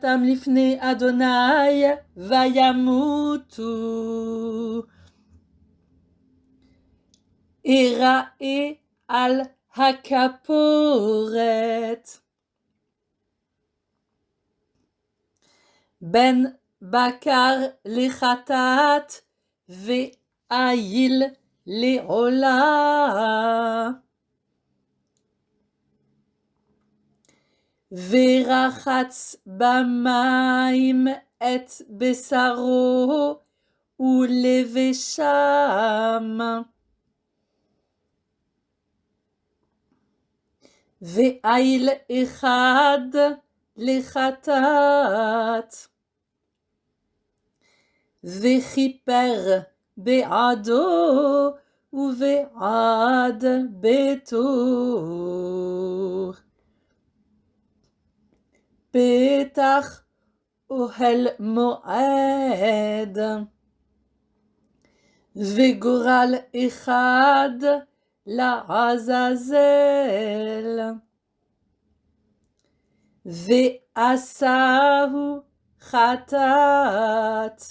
tam lifne Adonai vayamutu. Irae al hakaporet. Ben bakar lechatat ve'ayil Verachatz bamaim et besaro ou levesham. Ve'ail echad lechatat. Vechiper be'ado ou ve'ad beto. פתח אוהל מועד, וגורל אחד לעזאזל, ועשהו חטאת.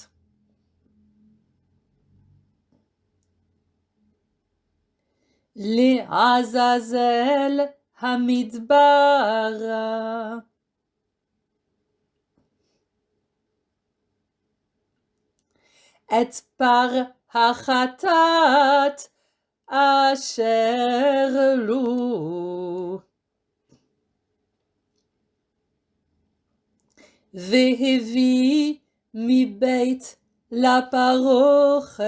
לעזאזל המדבר. את פר החטאת אשר לו. והביא מבית לפרוכת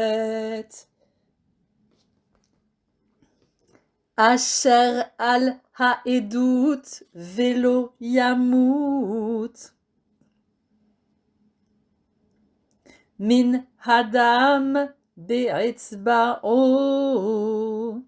אשר על העדות ולא ימות. Min Hadam Be'etzba'o. Oh.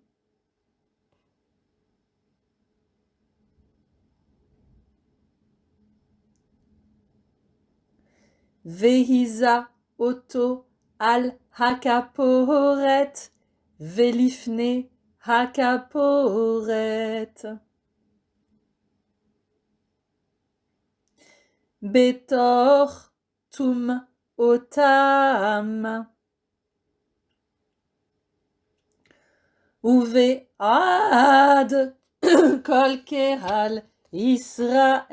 Vehiza Oto Al Hakaporet Velifne Hakaporet. Betor Tum otam. Uvead kolkeral Israël.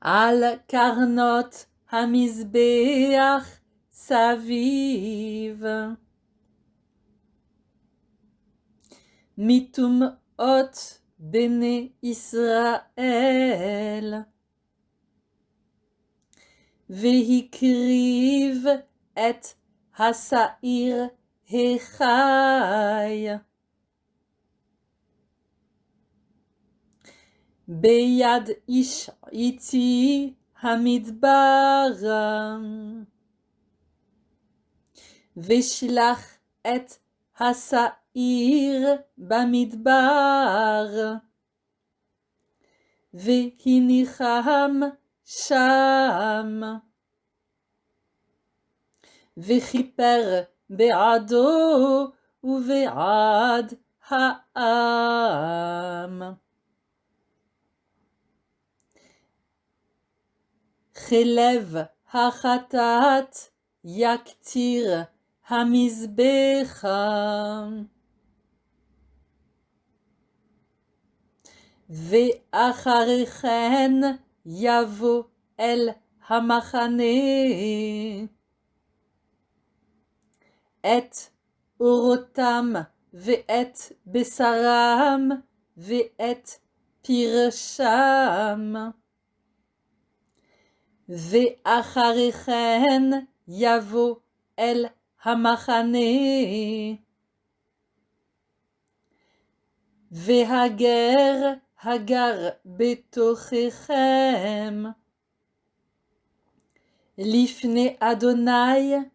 Al karnot hamizbeach saviv. mitum hot bene Israël. Vehikriv et hasair hechai. Beyad ish iti hamidbar. Veshlach et hasair עיר במדבר, והניחם שם, וכיפר בעדו ובעד העם. חלב החטאת יקטיר המזבח. Ve'acharichen yavo el hamachane. Et orotam ve'et besaram ve'et pirsham. Ve'acharichen yavo el hamachane. Ve'hager Hagar betochechem. Lifne Adonai,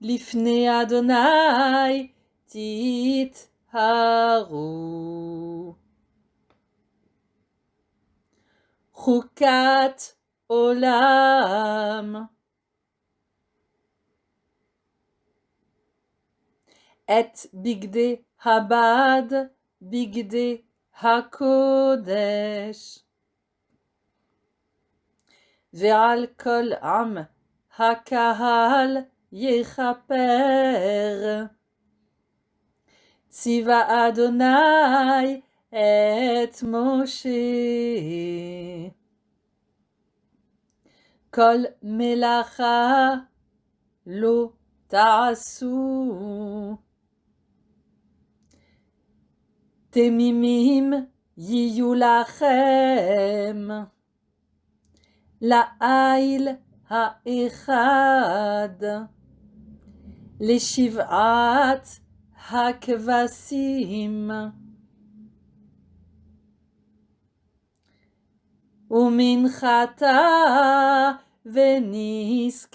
Lifne Adonai, Tit Haru. Chukat Olam. Et Bigde Habad, Bigde HaKodesh. Ve'al kol am HaKahal yechaper. Tziva Adonai et Moshe. Kol melacha lo ta'asu תעשו. תמימים יהיו לכם. לאיל האחד, לשבעת הכבשים. ומנחתה ונזקיהם.